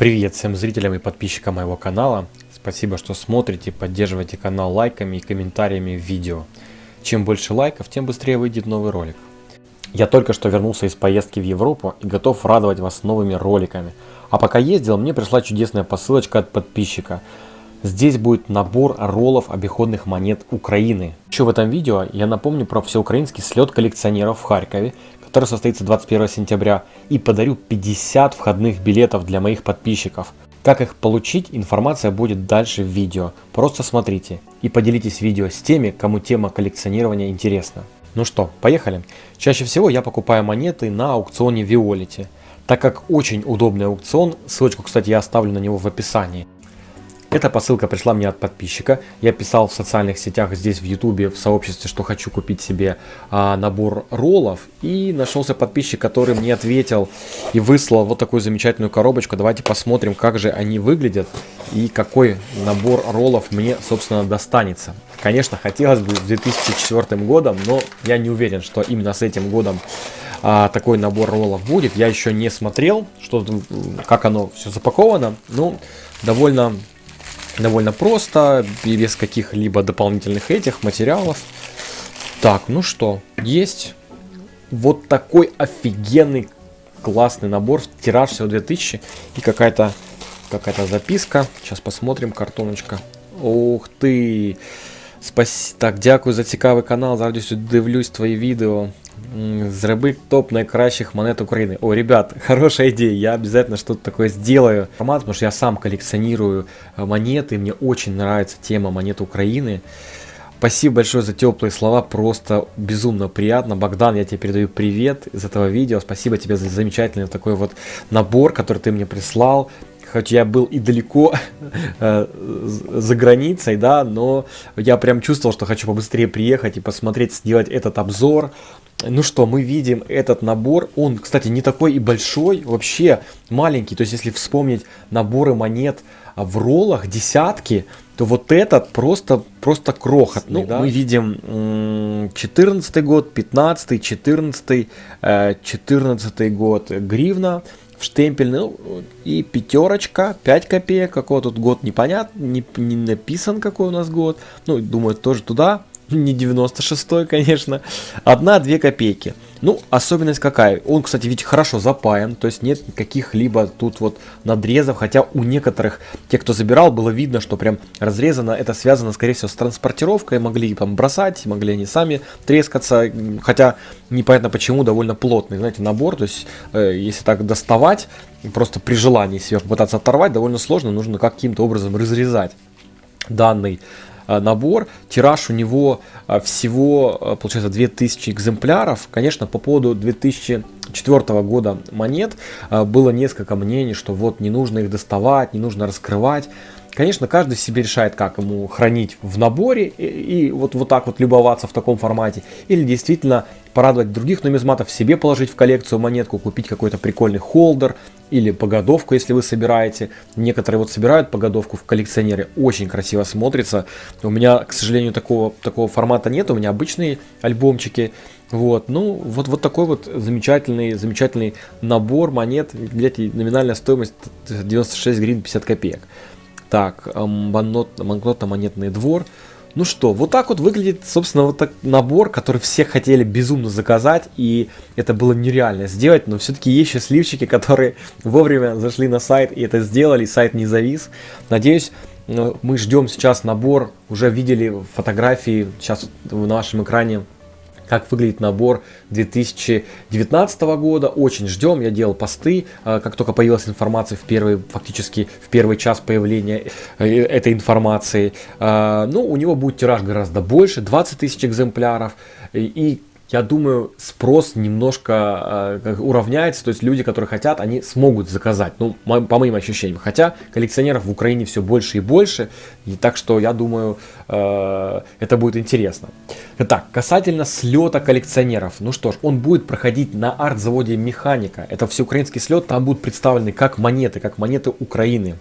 Привет всем зрителям и подписчикам моего канала. Спасибо, что смотрите, поддерживаете канал лайками и комментариями в видео. Чем больше лайков, тем быстрее выйдет новый ролик. Я только что вернулся из поездки в Европу и готов радовать вас новыми роликами. А пока ездил, мне пришла чудесная посылочка от подписчика. Здесь будет набор роллов обиходных монет Украины. Еще в этом видео я напомню про всеукраинский слет коллекционеров в Харькове, который состоится 21 сентября, и подарю 50 входных билетов для моих подписчиков. Как их получить, информация будет дальше в видео. Просто смотрите и поделитесь видео с теми, кому тема коллекционирования интересна. Ну что, поехали. Чаще всего я покупаю монеты на аукционе Виолити, так как очень удобный аукцион, ссылочку, кстати, я оставлю на него в описании. Эта посылка пришла мне от подписчика. Я писал в социальных сетях, здесь в ютубе, в сообществе, что хочу купить себе а, набор роллов. И нашелся подписчик, который мне ответил и выслал вот такую замечательную коробочку. Давайте посмотрим, как же они выглядят и какой набор роллов мне, собственно, достанется. Конечно, хотелось бы с 2004 годом, но я не уверен, что именно с этим годом а, такой набор роллов будет. Я еще не смотрел, что, как оно все запаковано. Ну, довольно довольно просто, без каких-либо дополнительных этих материалов. Так, ну что, есть вот такой офигенный классный набор, тираж всего 2000 и какая-то какая-то записка. Сейчас посмотрим, картоночка. Ух ты! Спасибо. Так, дякую за цікавий канал. Зараз дивлюсь твої відео. Зроби топ найкращих монет Украины. О, ребят, хорошая идея, я обязательно что-то такое сделаю. Формат, потому что я сам коллекционирую монеты, мне очень нравится тема монет Украины. Спасибо большое за теплые слова, просто безумно приятно. Богдан, я тебе передаю привет из этого видео. Спасибо тебе за замечательный такой вот набор, который ты мне прислал хоть я был и далеко э, за границей, да, но я прям чувствовал, что хочу побыстрее приехать и посмотреть, сделать этот обзор. Ну что, мы видим этот набор, он, кстати, не такой и большой, вообще маленький, то есть если вспомнить наборы монет в роллах, десятки, то вот этот просто, просто крохотный. Ну, да? Мы видим 14 год, 15 14 14 год гривна, в штемпель, ну, и пятерочка, 5 копеек, какой тут год непонятно, не, не написан какой у нас год, ну, думаю, тоже туда, не 96 конечно, одна-две копейки. Ну, особенность какая? Он, кстати, ведь хорошо запаян, то есть нет каких-либо тут вот надрезов, хотя у некоторых, те, кто забирал, было видно, что прям разрезано, это связано, скорее всего, с транспортировкой, могли там бросать, могли они сами трескаться, хотя непонятно почему, довольно плотный, знаете, набор, то есть э, если так доставать, просто при желании себе попытаться оторвать, довольно сложно, нужно каким-то образом разрезать данный набор. Тираж у него э, всего, э, получается, 2000 экземпляров. Конечно, по поводу 2004 года монет было несколько мнений, что вот не нужно их доставать, не нужно раскрывать. Конечно, каждый себе решает, как ему хранить в наборе и, и вот, вот так вот любоваться в таком формате. Или действительно порадовать других нумизматов, себе положить в коллекцию монетку, купить какой-то прикольный холдер или погодовку, если вы собираете. Некоторые вот собирают погодовку в коллекционере, очень красиво смотрится. У меня, к сожалению, такого, такого формата нет, у меня обычные альбомчики. Вот, ну, вот, вот такой вот замечательный, замечательный набор монет. Глядите, номинальная стоимость 96 гривен 50 копеек. Так, банкнотно-монетный двор. Ну что, вот так вот выглядит, собственно, вот так набор, который все хотели безумно заказать, и это было нереально сделать, но все-таки есть счастливчики, которые вовремя зашли на сайт и это сделали, сайт не завис. Надеюсь, ну, мы ждем сейчас набор, уже видели фотографии сейчас в нашем экране как выглядит набор 2019 года. Очень ждем, я делал посты, э, как только появилась информация в первый, фактически в первый час появления э, этой информации. Э, ну, у него будет тираж гораздо больше, 20 тысяч экземпляров. И я думаю, спрос немножко э, уравняется, то есть люди, которые хотят, они смогут заказать, ну, по моим ощущениям. Хотя коллекционеров в Украине все больше и больше, и так что я думаю, э, это будет интересно. Итак, касательно слета коллекционеров, ну что ж, он будет проходить на арт-заводе Механика, это всеукраинский слет, там будут представлены как монеты, как монеты Украины.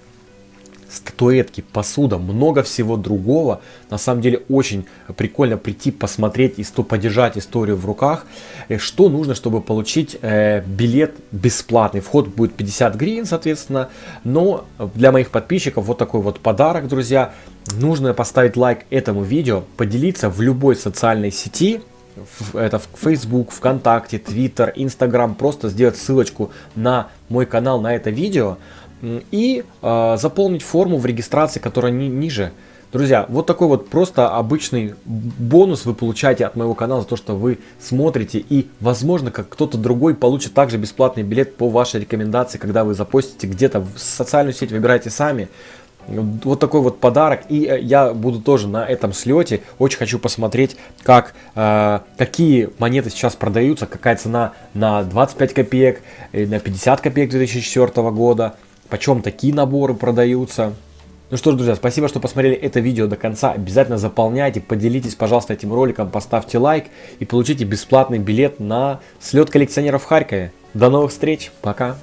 Статуэтки, посуда, много всего другого. На самом деле очень прикольно прийти, посмотреть, и подержать историю в руках. Э, что нужно, чтобы получить э, билет бесплатный? Вход будет 50 гривен, соответственно. Но для моих подписчиков вот такой вот подарок, друзья. Нужно поставить лайк этому видео, поделиться в любой социальной сети, это в Facebook, ВКонтакте, Twitter, Instagram, просто сделать ссылочку на мой канал, на это видео и э, заполнить форму в регистрации, которая ни, ниже. Друзья, вот такой вот просто обычный бонус вы получаете от моего канала за то, что вы смотрите. И, возможно, как кто-то другой получит также бесплатный билет по вашей рекомендации, когда вы запостите где-то в социальную сеть, выбирайте сами. Вот такой вот подарок. И э, я буду тоже на этом слете. Очень хочу посмотреть, как, э, какие монеты сейчас продаются, какая цена на 25 копеек, на 50 копеек 2004 года почем такие наборы продаются. Ну что ж, друзья, спасибо, что посмотрели это видео до конца. Обязательно заполняйте, поделитесь, пожалуйста, этим роликом, поставьте лайк и получите бесплатный билет на слет коллекционеров в Харькове. До новых встреч, пока!